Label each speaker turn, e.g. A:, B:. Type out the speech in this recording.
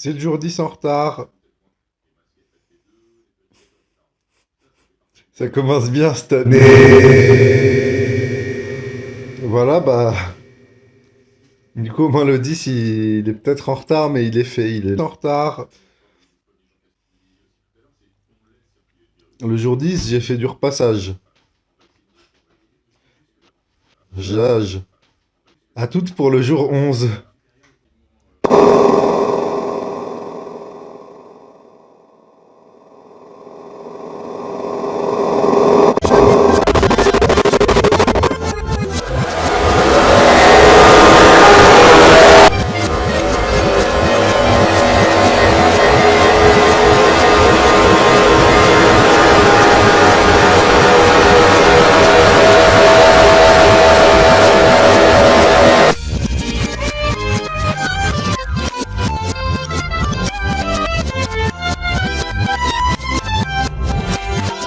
A: C'est le jour 10 en retard. Ça commence bien cette année. Voilà, bah... Du coup, au moins le 10, il est peut-être en retard, mais il est fait. Il est en retard. Le jour 10, j'ai fait du repassage. J'âge. À toutes pour le jour 11.